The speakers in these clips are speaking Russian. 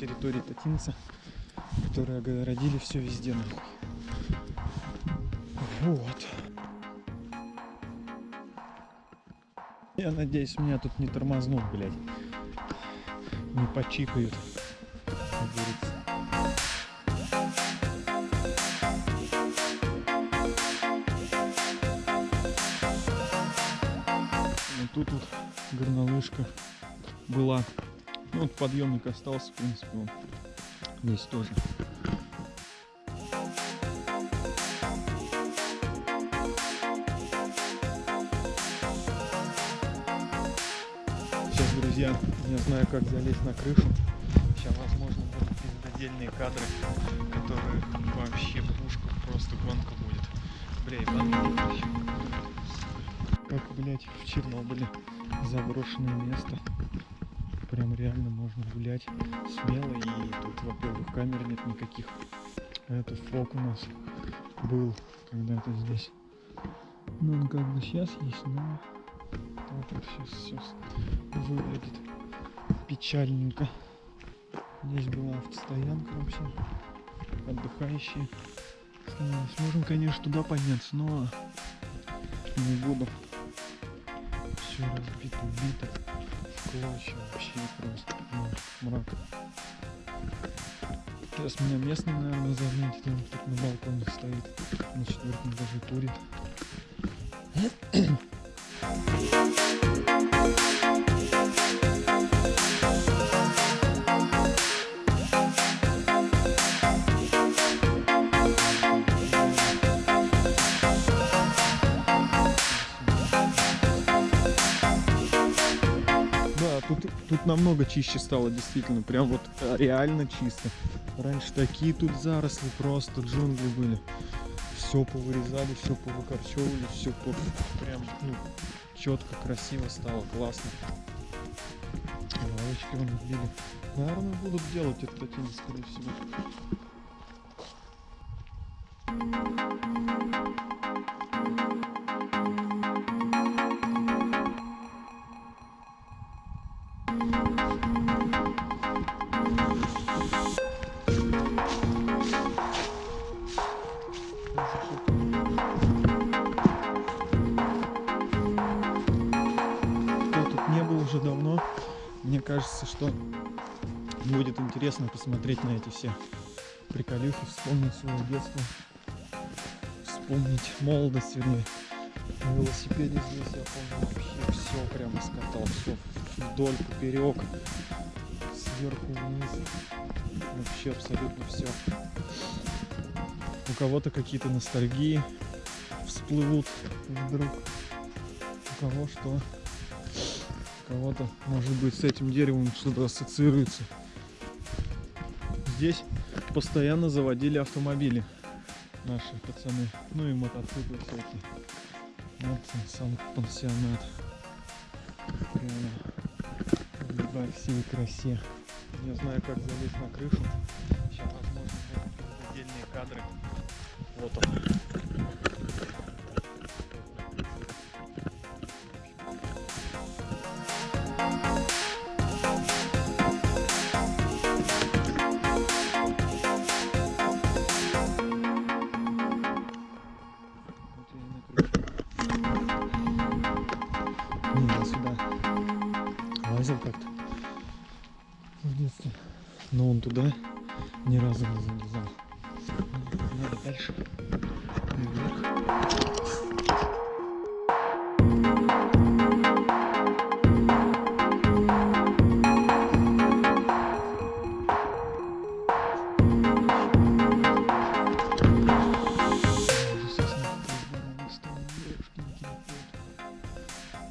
территории Татинца, которые огородили все везде нахуй. Вот. Я надеюсь, меня тут не тормознут, блядь. Не почикают. тут вот горнолыжка была. Ну, вот подъемник остался, в принципе, он здесь тоже. Сейчас, друзья, не знаю, как залезть на крышу. Сейчас, возможно, будут отдельные кадры, которые вообще пушка, просто гонка будет. Бля, ещё. Как, блядь, в Чернобыле заброшенное место. Прям реально можно гулять смело. И тут, во-первых, камер нет никаких. Это фок у нас был когда-то здесь. Ну, он как бы сейчас есть, но вот сейчас все выглядит печальненько. Здесь была автостоянка вообще. Отдыхающие. Становились. Можем, конечно, туда подняться, но не буду. Все разбито, убито. Клочья вообще просто. Ну, мрак. Сейчас меня местный, наверное, заметит. Он тут на балконе стоит. На четвертом этаже турит. Тут, намного чище стало, действительно. Прям вот э, реально чисто. Раньше такие тут заросли, просто джунгли были. Все повырезали, все повыкорчевывали, все по... прям ну, четко, красиво стало, классно. Лавочки вон вбили. Наверное, будут делать это скорее всего. Не был уже давно, мне кажется, что будет интересно посмотреть на эти все приколюхи, вспомнить свое детство, вспомнить молодость, вернее. На велосипеде здесь я помню вообще все прямо скатал, все вдоль, поперек, сверху вниз, вообще абсолютно все. У кого-то какие-то ностальгии всплывут вдруг, у кого что кого-то, может быть, с этим деревом что-то ассоциируется. Здесь постоянно заводили автомобили наши пацаны. Ну и мотоциклы всякие. Вот он, сам пансионат. Прямо во всей красе. Не знаю, как залезть на крышу. Сейчас, возможно, отдельные кадры. Вот он. Разу не залезал. Надо дальше.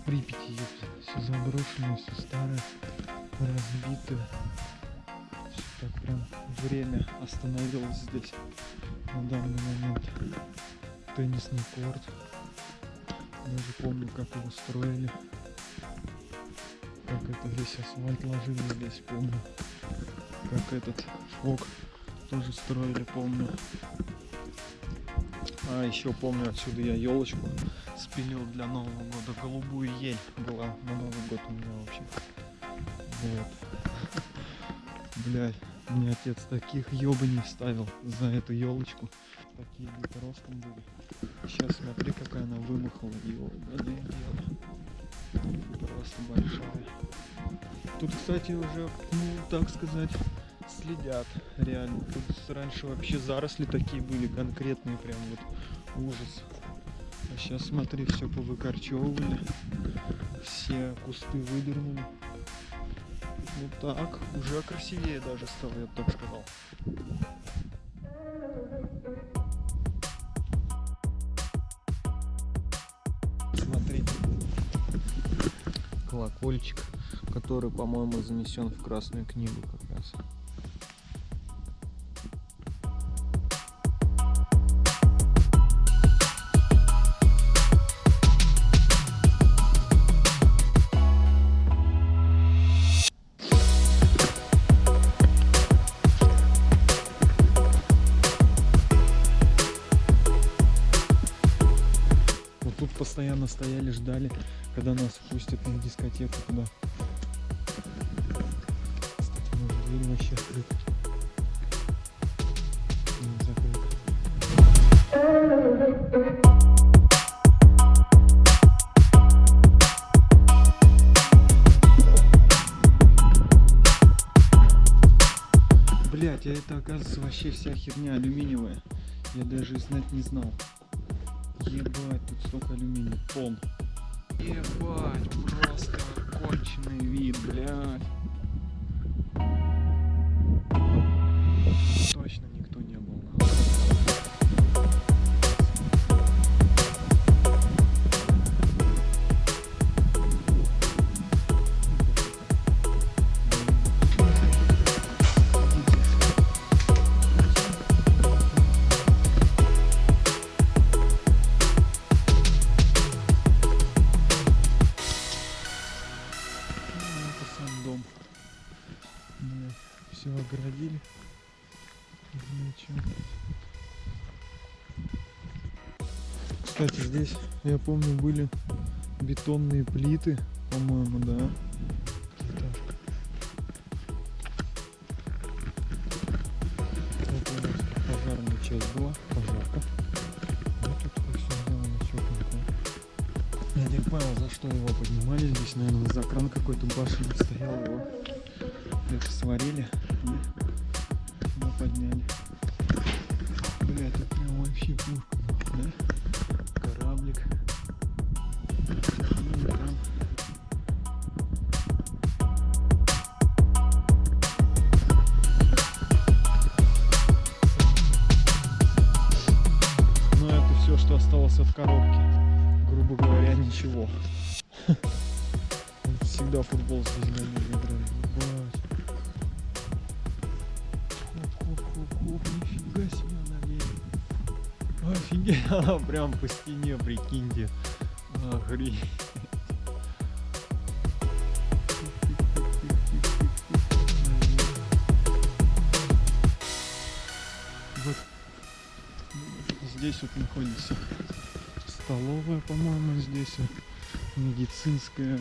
Припяти. Все заброшенное, все старое, разбитое. Так прям время остановилось здесь на данный момент. Теннисный корт. Даже помню, как его строили. Как это весь асфальт ложили здесь, помню. Как этот фок тоже строили, помню. А еще помню, отсюда я елочку спилил для Нового года. Голубую ель была на Новый год у меня вообще. Вот. Блядь. Мне отец таких ёбаней вставил за эту елочку. Такие где-то ростом были. Сейчас смотри, какая она вымахала. Ёбаное дело. Просто большая. Тут, кстати, уже, ну, так сказать, следят реально. Тут раньше вообще заросли такие были конкретные, прям вот ужас. А сейчас смотри, все повыкорчевывали, все кусты выдернули. Ну так, уже красивее даже стало, я бы так сказал. Смотрите, колокольчик, который, по-моему, занесен в Красную книгу как раз. Постоянно стояли, ждали, когда нас впустят на дискотеку туда. Кстати, может дверь вообще открыта. Блять, а это оказывается вообще вся херня алюминиевая. Я даже и знать не знал. Ебать, тут столько алюминия. Тон. Ебать, просто конченый вид, блядь. Здесь, я помню, были бетонные плиты, по-моему, да. Пожарная часть была, пожарка. Я не понял, за что его поднимали. Здесь, наверное, за кран какой-то башенный стоял его. Это сварили и сюда подняли. Бля, это прям вообще пушка, да? Кораблик. Там. Ну, это все, что осталось от коробки грубо говоря, ничего. Всегда футбол здесь гоняли, играли. Офигеть, она прям по стене, прикиньте. Охренеть. Вот здесь вот находится столовая, по-моему, здесь вот медицинская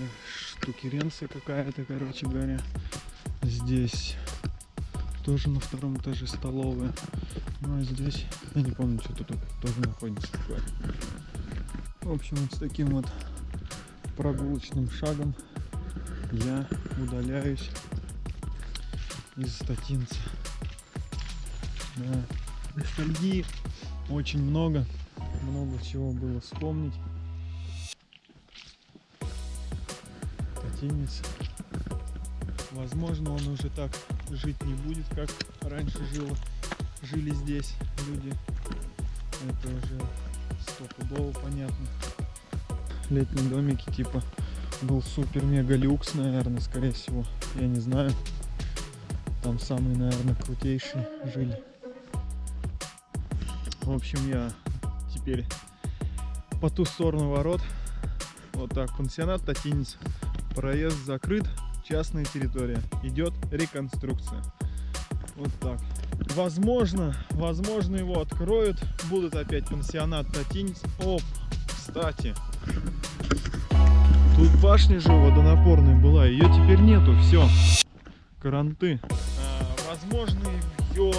штукеренция какая-то, короче говоря. Здесь тоже на втором этаже столовая. Ну а здесь, я не помню, что тут тоже находится такое. В общем, вот с таким вот прогулочным шагом я удаляюсь из статинца. Да. Ностальгии очень много много чего было вспомнить. Татинец. Возможно, он уже так жить не будет, как раньше жило, жили здесь люди. Это уже стопудово понятно. Летние домики типа был супер-мега люкс, наверное, скорее всего. Я не знаю. Там самые, наверное, крутейшие жили. В общем, я теперь по ту сторону ворот. Вот так, пансионат Татинец. Проезд закрыт, частная территория. Идет реконструкция. Вот так. Возможно, возможно его откроют. Будут опять пансионат Татинец. Оп, кстати. Тут башня же водонапорная была. Ее теперь нету. Все. Каранты. А, возможно, ее,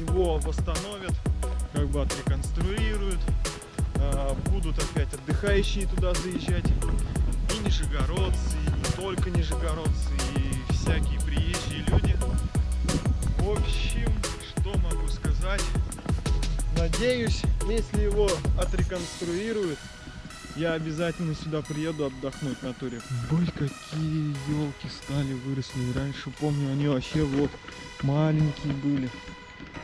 его восстановят, как бы отреконструируют. А, Будут опять отдыхающие туда заезжать. И нижегородцы, только нижегородцы, и всякие приезжие люди. В общем, что могу сказать? Надеюсь, если его отреконструируют, я обязательно сюда приеду отдохнуть в натуре. Бой, какие елки стали, выросли. Раньше, помню, они вообще вот маленькие были.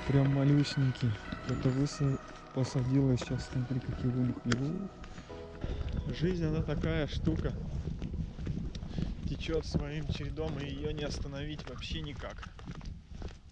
Прям малюсенькие. Это высо посадила, сейчас смотри, какие вылупли. Жизнь, она такая штука. Течет своим чередом, и ее не остановить вообще никак.